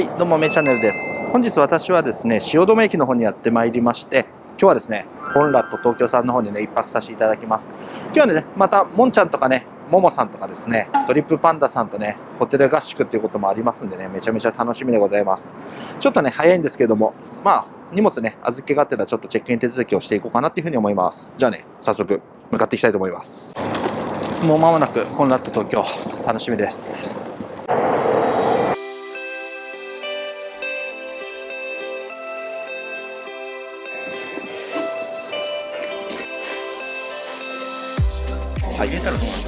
はいどうもめチャンネルです。本日私はですね汐留駅の方にやってまいりまして今日はですねコンラッド東京さんの方にね一泊させていただきます。今日はねまたもんちゃんとかねももさんとかですねトリップパンダさんとねホテル合宿っていうこともありますんでねめちゃめちゃ楽しみでございます。ちょっとね早いんですけどもまあ荷物ね預けがてらちょっとチェックイン手続きをしていこうかなっていうふうに思います。じゃあね早速向かっていきたいと思います。もう間もなくコンラッド東京楽しみです。はい、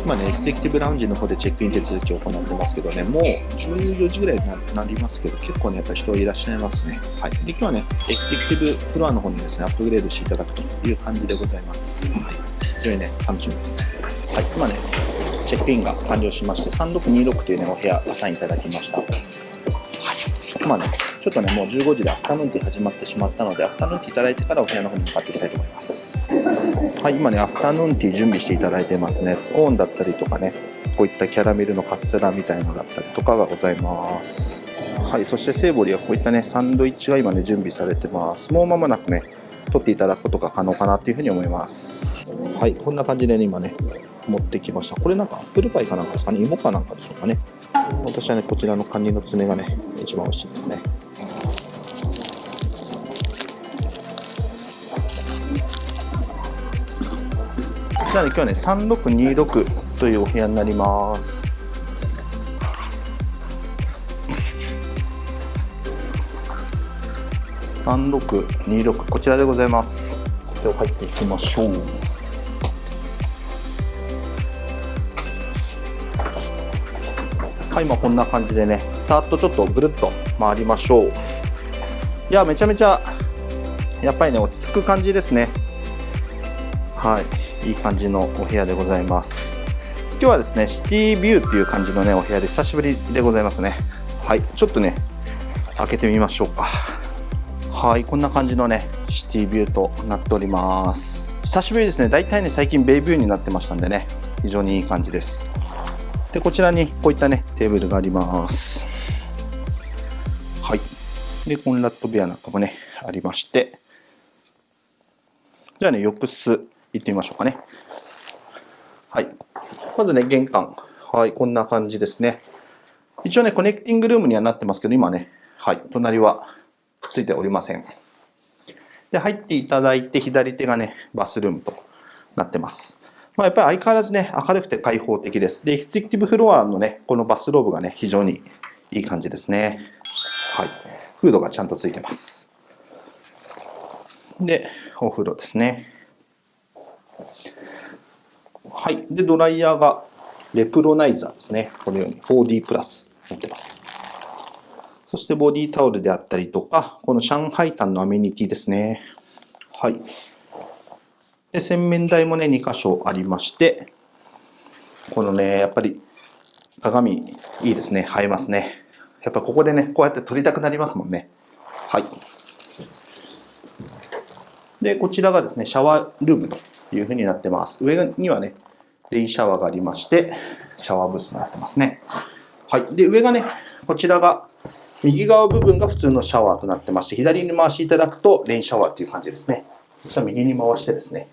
今ね、エクセキティブラウンジの方でチェックイン手続きを行ってますけどね、もう14時ぐらいになりますけど、結構ね、やっぱり人いらっしゃいますね。はい。で、今日はね、エクセキティブフロアの方にですね、アップグレードしていただくという感じでございます。はい。非常にね、楽しみです。はい、今ね、チェックインが完了しまして、3626というね、お部屋アサインいただきました。はい。まあね、ちょっとね、もう15時でアフタヌーンティー始まってしまったので、アフタヌーンティーいただいてからお部屋の方に向かっていきたいと思います。はい、今ね、アフタヌーンティー準備していただいてますね。スコーンだったりとかね、こういったキャラメルのカステラみたいのだったりとかがございます。はい、そしてセーボリーはこういったね、サンドイッチが今ね、準備されてます。もう間もなくね、取っていただくことが可能かなというふうに思います。はい、こんな感じでね、今ね、持ってきました。これなんかアップルパイかなんかですかね、芋かなんかでしょうかね。私はね、こちらのカニの爪がね、一番美味しいですね。じゃあ、今日はね、3626というお部屋になります。3626こちらでございます。では入っていきましょう。はい今こんな感じでねさっとちょっとぐるっと回りましょう。いやめちゃめちゃやっぱりね落ち着く感じですね。はい。いい感じのお部屋でございます。今日はですねシティビューっていう感じのねお部屋で久しぶりでございますね。はいちょっとね開けてみましょうか。はいこんな感じのねシティビューとなっております。久しぶりですね。大体ね最近ベイビューになってましたんでね非常にいい感じです。でこちらにこういったねテーブルがあります。はい。でコンラット部屋なんかもねありまして。じゃあね浴室。行ってみましょうかね。はい。まずね、玄関。はい、こんな感じですね。一応ね、コネクティングルームにはなってますけど、今ね、はい、隣はくっついておりません。で、入っていただいて、左手がね、バスルームとなってます。まあ、やっぱり相変わらずね、明るくて開放的です。で、エクセクティブフロアのね、このバスローブがね、非常にいい感じですね。はい。フードがちゃんとついてます。で、お風呂ですね。はい。で、ドライヤーがレプロナイザーですね。このように 4D プラス持ってます。そしてボディタオルであったりとか、この上海炭のアメニティですね。はい。で、洗面台もね、2箇所ありまして、このね、やっぱり鏡いいですね。映えますね。やっぱここでね、こうやって撮りたくなりますもんね。はい。で、こちらがですね、シャワールームというふうになってます。上にはね、レインシャワーがありまして、シャワーブースになってますね。はい。で、上がね、こちらが、右側部分が普通のシャワーとなってまして、左に回していただくとレインシャワーっていう感じですね。じゃあ右に回してですね。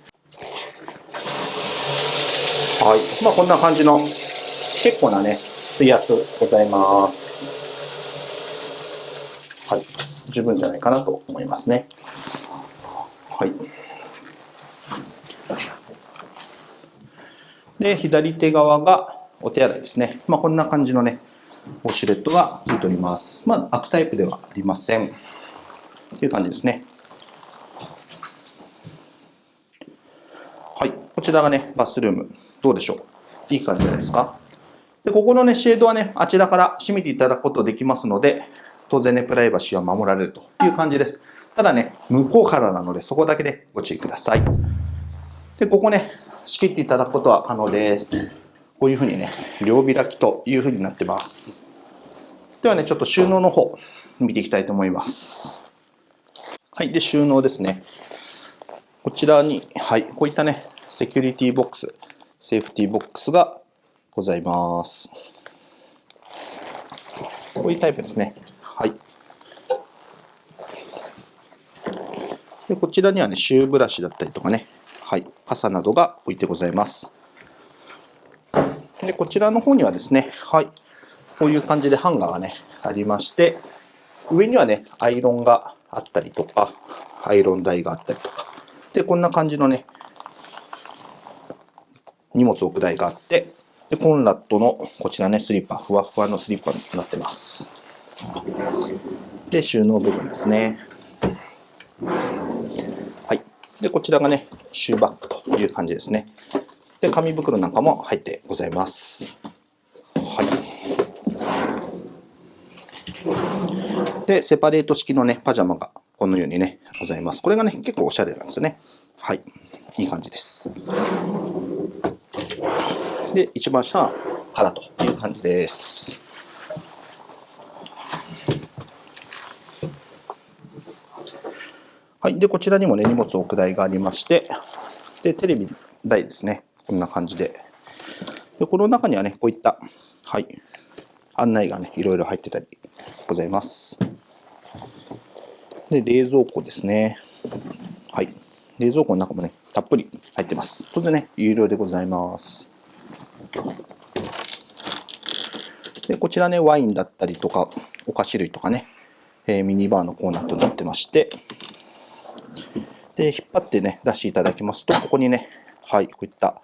はい。まあこんな感じの、結構なね、水圧ございます。はい。十分じゃないかなと思いますね。はい。で、左手側がお手洗いですね。まあ、こんな感じのね、ウォシュレットがついております。まあ、開くタイプではありません。という感じですね。はい。こちらがね、バスルーム。どうでしょう？いい感じじゃないですか？で、ここのね、シェードはね、あちらから閉めていただくことできますので、当然ね、プライバシーは守られるという感じです。ただね、向こうからなので、そこだけでご注意ください。で、ここね、仕切っていただくことは可能です。こういうふうにね、両開きというふうになってます。ではね、ちょっと収納の方、見ていきたいと思います。はい、で、収納ですね。こちらに、はい、こういったね、セキュリティボックス、セーフティーボックスがございます。こういうタイプですね。はい。で、こちらにはね、シューブラシだったりとかね、はい、傘などが置いてございます。で、こちらの方にはですね、はい、こういう感じでハンガーがね、ありまして、上にはね、アイロンがあったりとか、アイロン台があったりとか、で、こんな感じのね、荷物置く台があって、で、コンラットのこちらね、スリッパ、ふわふわのスリッパになってます。で、収納部分ですね。で、こちらがね、シューバッグという感じですね。で、紙袋なんかも入ってございます。はい。で、セパレート式のね、パジャマがこのようにね、ございます。これがね、結構おしゃれなんですよね。はい。いい感じです。で、一番下は腹という感じです。はい。で、こちらにもね、荷物置く台がありまして、で、テレビ台ですね。こんな感じで。で、この中にはね、こういった、はい、案内がね、いろいろ入ってたりございます。で、冷蔵庫ですね。はい。冷蔵庫の中もね、たっぷり入ってます。当然ね、有料でございます。で、こちらね、ワインだったりとか、お菓子類とかね、えー、ミニバーのコーナーとなってまして、で、引っ張ってね、出していただきますと、ここにね、はい、こういった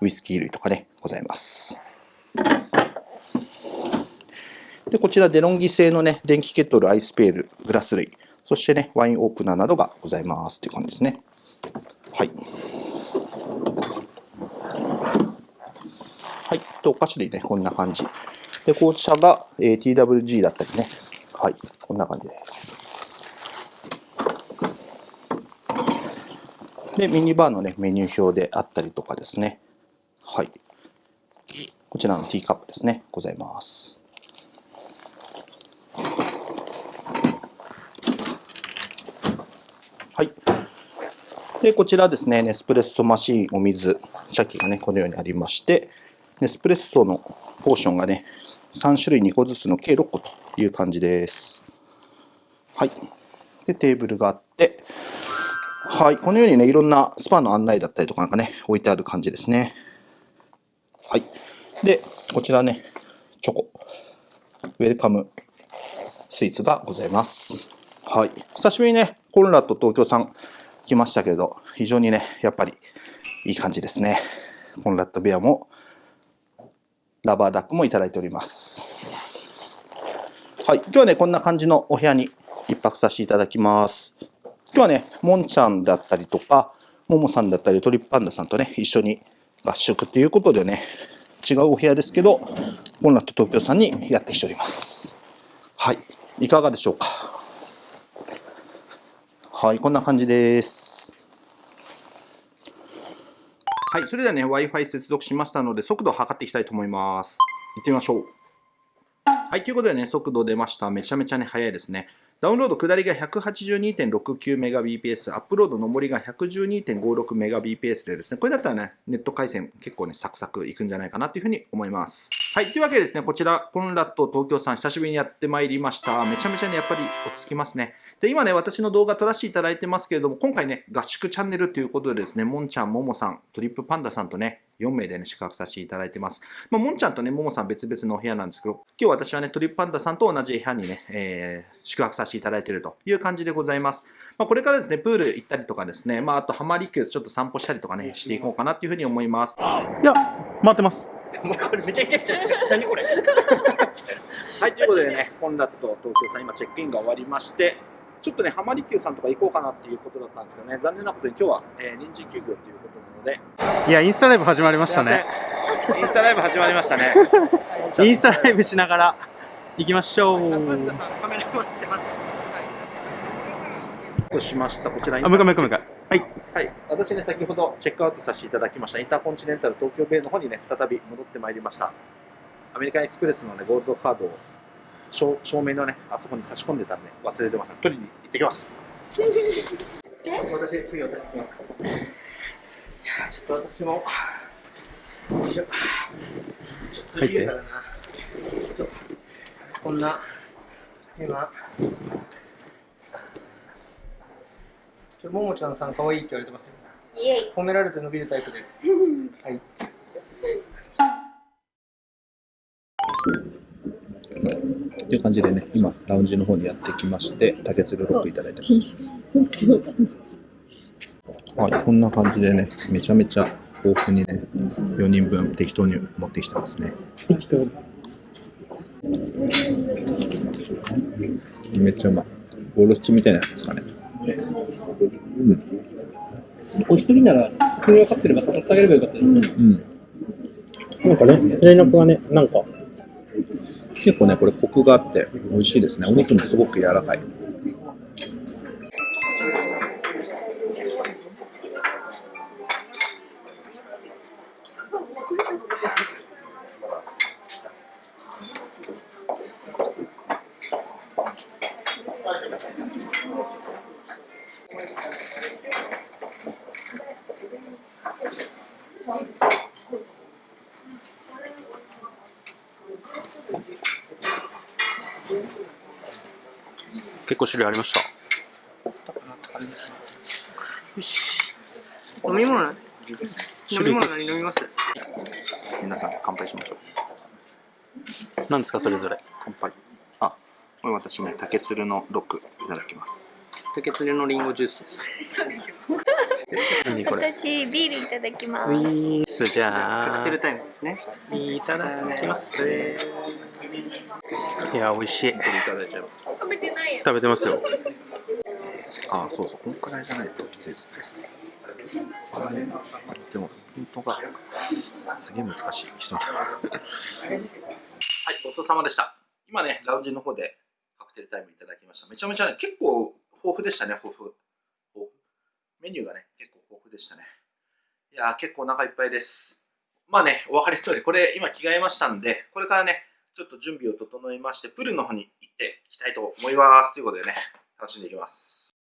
ウイスキー類とかね、ございます。で、こちらデロンギ製のね、電気ケトル、アイスペール、グラス類、そしてね、ワインオープナーなどがございますという感じですね。はい。はい。で、お菓子類ね、こんな感じ。で、紅茶が、えー、TWG だったりね。はい。こんな感じです。で、ミニバーのね、メニュー表であったりとかですね。はい。こちらのティーカップですね。ございます。はい。で、こちらですね、ネスプレッソマシン、お水、茶器がね、このようにありまして、ネスプレッソのポーションがね、3種類2個ずつの計6個という感じです。はい。で、テーブルがあって、はい。このようにね、いろんなスパの案内だったりとかなんかね、置いてある感じですね。はい。で、こちらね、チョコ。ウェルカムスイーツがございます。はい。久しぶりにね、コンラッド東京さん来ましたけど、非常にね、やっぱりいい感じですね。コンラッドベアも、ラバーダックもいただいております。はい。今日はね、こんな感じのお部屋に一泊させていただきます。今日はね、もんちゃんだったりとか、ももさんだったり、トリップパンダさんとね、一緒に合宿っていうことでね、違うお部屋ですけど、コンラット東京さんにやってきております。はい。いかがでしょうか？はい、こんな感じです。はい、それではね、Wi-Fi 接続しましたので、速度を測っていきたいと思います。行ってみましょう。はい、ということでね、速度出ました。めちゃめちゃね、速いですね。ダウンロード下りが 182.69Mbps、アップロード上りが 112.56Mbps でですね、これだったらね、ネット回線結構ね、サクサクいくんじゃないかなというふうに思います。はい、というわけでですね、こちら、コンラット東京さん、久しぶりにやってまいりました。めちゃめちゃね、やっぱり落ち着きますね。で、今ね、私の動画撮らせていただいてますけれども、今回ね、合宿チャンネルということでですね、もんちゃん、ももさん、トリップパンダさんとね、4名でね、宿泊させていただいてます。まあ、もんちゃんとね、ももさん別々のお部屋なんですけど、今日私はね、トリップパンダさんと同じ部屋にね、えー、宿泊させていただいているという感じでございます。まあ、これからですね、プール行ったりとかですね、まあ、あと、ハマリキュースちょっと散歩したりとかね、していこうかなっていうふうに思います。いや、待ってます。これめちゃくちゃ何これ？はい、ということでね、コンラット東京さん、今チェックインが終わりまして、ちょっとね、浜離宮さんとか行こうかなっていうことだったんですけどね、残念なことに今日は、えー、臨時休業ということなので。いや、インスタライブ始まりましたね。インスタライブ始まりましたね。インスタライブしながら行きましょう。パンダさん、カメラマンしてます。としました？こちらあ、向か向か向か。はい。はい。私ね、先ほどチェックアウトさせていただきましたインターコンチネンタル東京ベイの方にね、再び戻ってまいりました。アメリカンエクスプレスのね、ゴールドカードを照照明のね、あそこに差し込んでたんで、忘れてました。取りに行ってきます。私、次私行きます。いやちょっと私も、よいしょ。ちょっと家からな、ちょっと、こんな、今、ちょももちゃんさん可愛いって言われてますよ。イエイ。褒められて伸びるタイプです。はい。感じでね、今、ラウンジの方にやってきまして、竹鶴ロックいただいてます。はい、こんな感じでね、めちゃめちゃ豊富にね、4人分適当に持ってきてますね。めっちゃうまい。ボルシチみたいなやつですかね。うん。お一人なら作り分かってれば誘ってあげればよかったですね。うん。なんかね、連絡がね、なんか、結構ね、これコクがあって美味しいですね。お肉もすごく柔らかい。結構種類ありました。よし。飲み物、飲み物何飲みます？皆さん乾杯しましょう。何ですか、それぞれ？乾杯。あ、これ私ね、竹鶴のロックいただきます。竹鶴のリンゴジュースです。そうでしょ。何これ？私、ビールいただきまウす。ィースじゃあカクテルタイムですね。いただきます。いや、美味しい。これいただいちゃいます。食べてないよ。食べてますよ。あ、そうそう、こんくらいじゃないときついですね。あれでも、本当がすげえ難しい人だ。はい、ごちそうさまでした。今ね、ラウンジの方でカクテルタイムいただきました。めちゃめちゃね、結構豊富でしたね、豊富。豊富メニューがね、結構豊富でしたね。いやー、結構お腹いっぱいです。まあね、お別れの通り、これ今着替えましたんで、これからね、ちょっと準備を整えまして、プールの方に行っていきたいと思います。ということでね、楽しんでいきます。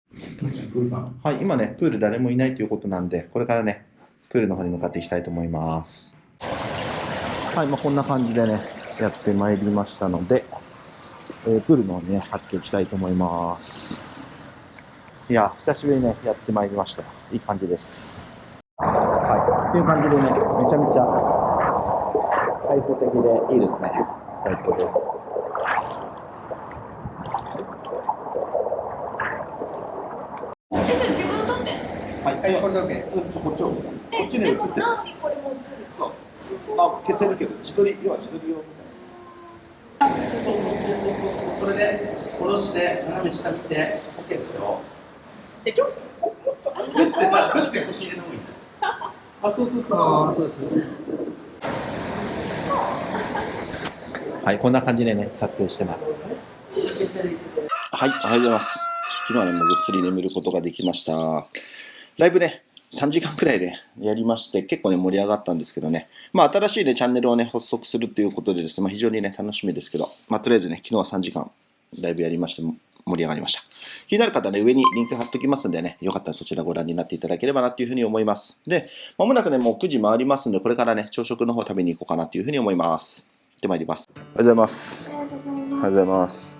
はい、今ね、プール誰もいないということなんで、これからね、プールの方に向かっていきたいと思います。はい、まあ、こんな感じでね、やってまいりましたので、えープールの方にね、入っていきたいと思います。いや、久しぶりにね、やってまいりました。いい感じです。はい、っていう感じでね、めちゃめちゃ開放的でいいですね。最高です。え、それ自分撮って。はい、はい、これだけです。こっちを。こっちに映ってる。なのにこれも映る。そう。あ、消せるけど、自撮り、要は自撮り用。それで、殺して、斜め下見て、OK ですよ。でちょっとグッてさ、グッて腰入れた方がいいんだよ。あ、そうそうそう。ああ、そうですね。はい、こんな感じでね、撮影してます。はい、おはようございます。昨日はね、もうぐっすり眠ることができました。ライブね、3時間くらいでやりまして、結構ね、盛り上がったんですけどね、まあ、新しいね、チャンネルをね、発足するということでですね、まあ、非常にね、楽しみですけど、まあ、とりあえずね、昨日は3時間、ライブやりまして、盛り上がりました。気になる方はね、上にリンク貼っときますんでね、よかったらそちらご覧になっていただければなというふうに思います。で、まもなくね、もう9時回りますんで、これからね、朝食の方食べに行こうかなというふうに思います。行ってまいります。おはようございます。おはようございます。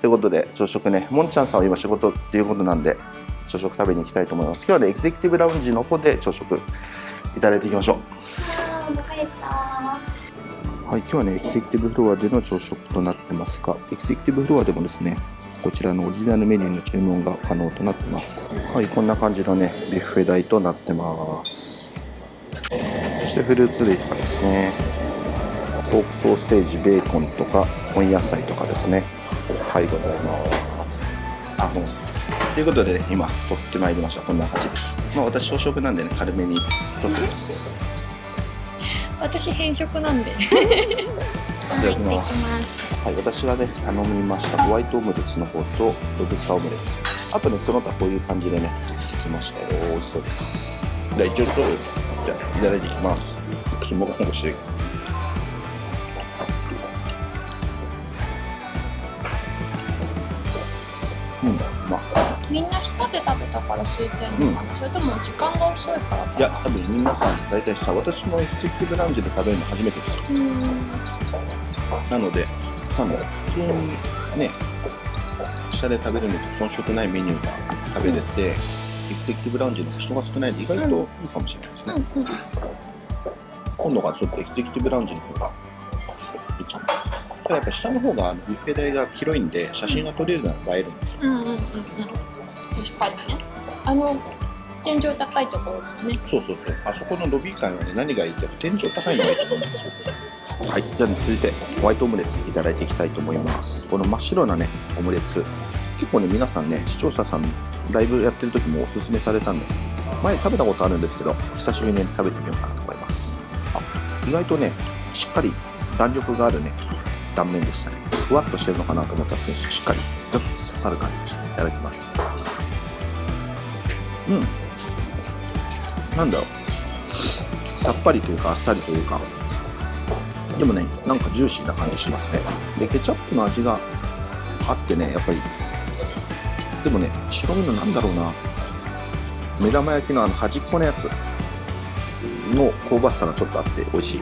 ということで、朝食ね、もんちゃんさんは今仕事っていうことなんで、朝食食べに行きたいと思います。今日はね、エグゼクティブラウンジの方で朝食いただいていきましょう。はい、今日はね、エグゼクティブフロアでの朝食となってますが、エグゼクティブフロアでもですね、こちらのオリジナルメニューの注文が可能となってます。はい、こんな感じのね、ビュッフェ台となってます。そしてフルーツ類とかですね、ポークソーセージ、ベーコンとか、温野菜とかですね。はい、ございます。あ、もう。ということで、ね、今、取ってまいりました。こんな感じです。まあ、私、朝食なんでね、軽めに取ってます。私、変色なんで。いいただきます。はい、私はね、頼みましたホワイトオムレツの方とロブスターオムレツ。あとね、その他こういう感じでね、取ってきましたよ。美味しそうです。じゃあ、一応と、じゃあ、いただいていきます。肝が欲しい。うん、うまあ、みんな舌で食べたから空いてんのかな、それとも時間が遅いからいや、多分皆さん、大体さ、私もエクセクティブラウンジで食べるの初めてです。なので、多分普通にね、下で食べるのと遜色ないメニューが食べれて、エグゼクティブラウンジの人が少ないんで意外といいかもしれないですね。うんうん今度がちょっとエグゼクティブラウンジの方が。ただやっぱ下の方がビュッフェ台が広いんで、写真が撮れるのは映えるんですよ。うんうんうんうん確かにねあの天井高いところだねそうそうそう。あそこのロビー階はね、何がいいって、天井高いのがいいと思うんですよ。はい。じゃあ、ね、続いて、ホワイトオムレツいただいていきたいと思います。この真っ白なね、オムレツ。結構ね、皆さんね、視聴者さん、ライブやってる時もおすすめされたんで、前食べたことあるんですけど、久しぶりに食べてみようかなと思います。あ、意外とね、しっかり弾力があるね、断面でしたね。ふわっとしてるのかなと思ったら、しっかり、グッと刺さる感じでした。いただきます。うん。なんだろう。さっぱりというか、あっさりというか、でもね、なんかジューシーな感じしますね。で、ケチャップの味があってね、やっぱり、でもね、白身のなんだろうな、目玉焼きのあの端っこのやつの香ばしさがちょっとあって美味しい。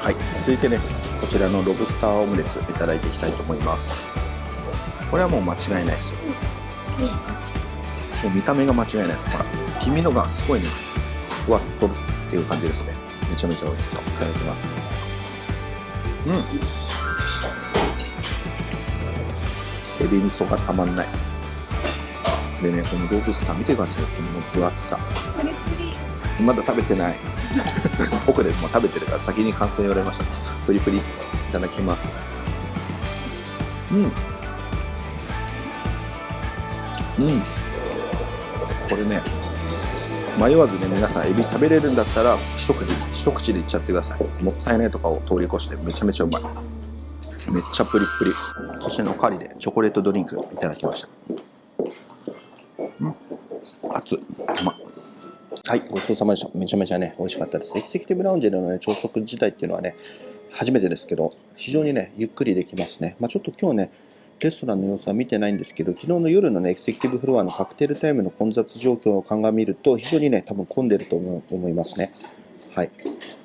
はい、続いてね、こちらのロブスターオムレツいただいていきたいと思います。これはもう間違いないですよ。もう見た目が間違いないです。ほら、黄身のがすごいね、ふわっとっていう感じですね。めちゃめちゃ美味しそう。いただきます。うん。エビ味噌がたまんない。でね、このロブスター見てください。この分厚さ。まだ食べてない。奥でもう食べてるから先に感想言われました。プリプリ。いただきます。うん。うん。これね、迷わずね、皆さんエビ食べれるんだったら、一口で一口でいっちゃってください。もったいないとかを通り越してめちゃめちゃうまい。めっちゃプリプリ。そしての代わりでチョコレートドリンクいただきました。うん。熱。うまはい、ごちそうさまでした。めちゃめちゃね、美味しかったです。エキセキティブラウンジでのね、朝食自体っていうのはね、初めてですけど、非常にね、ゆっくりできますね。まあちょっと今日ね、レストランの様子は見てないんですけど、昨日の夜のね、エキセキティブフロアのカクテルタイムの混雑状況を鑑みると、非常にね、多分混んでると思う思いますね。はい。い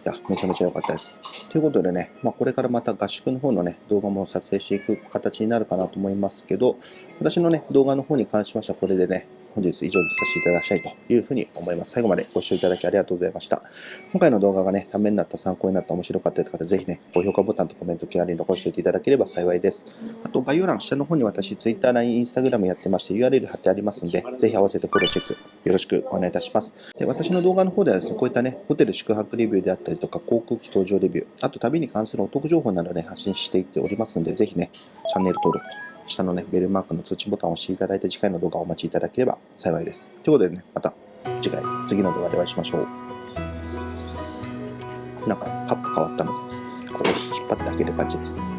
や、めちゃめちゃ良かったです。ということでね、まあ、これからまた合宿の方のね、動画も撮影していく形になるかなと思いますけど、私のね、動画の方に関しましてはこれでね、本日以上にさせていただきたいというふうに思います。最後までご視聴いただきありがとうございました。今回の動画がね、ためになった、参考になった、面白かったという方、ぜひね、高評価ボタンとコメント、気軽に残しておいていただければ幸いです。あと、概要欄、下の方に私、Twitter、LINE、Instagram やってまして、URL 貼ってありますんで、ぜひ合わせてフォロチェック、よろしくお願いいたします。で、私の動画の方ではですね、こういったね、ホテル宿泊レビューであったりとか、航空機搭乗レビュー、あと旅に関するお得情報などね、発信していっておりますので、ぜひね、チャンネル登録、下のね、ベルマークの通知ボタンを押していただいて、次回の動画をお待ちいただければ幸いです。ということでね、また次回、次の動画でお会いしましょう。なんかね、カップ変わったみたいです。これを引っ張って開ける感じです。